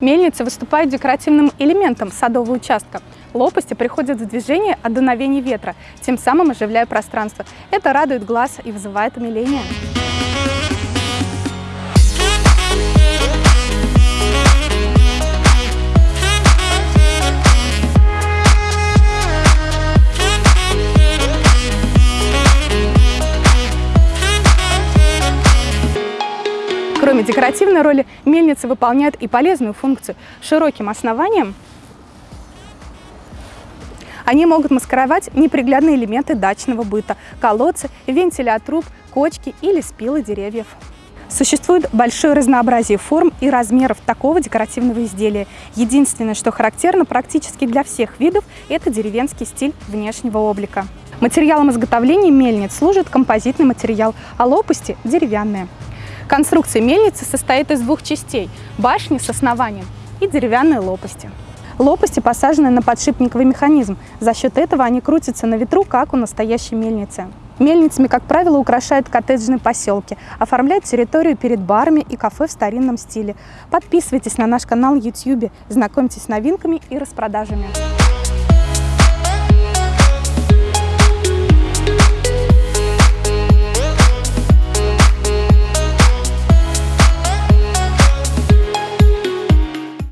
Мельницы выступают декоративным элементом садового участка. Лопасти приходят в движение от дуновений ветра, тем самым оживляя пространство. Это радует глаз и вызывает умиление. Кроме декоративной роли, мельница выполняет и полезную функцию. Широким основанием они могут маскировать неприглядные элементы дачного быта – колодцы, вентили от труб, кочки или спилы деревьев. Существует большое разнообразие форм и размеров такого декоративного изделия. Единственное, что характерно практически для всех видов – это деревенский стиль внешнего облика. Материалом изготовления мельниц служит композитный материал, а лопасти – деревянные. Конструкция мельницы состоит из двух частей – башни с основанием и деревянные лопасти. Лопасти посажены на подшипниковый механизм. За счет этого они крутятся на ветру, как у настоящей мельницы. Мельницами, как правило, украшают коттеджные поселки, оформляют территорию перед барами и кафе в старинном стиле. Подписывайтесь на наш канал YouTube, знакомьтесь с новинками и распродажами.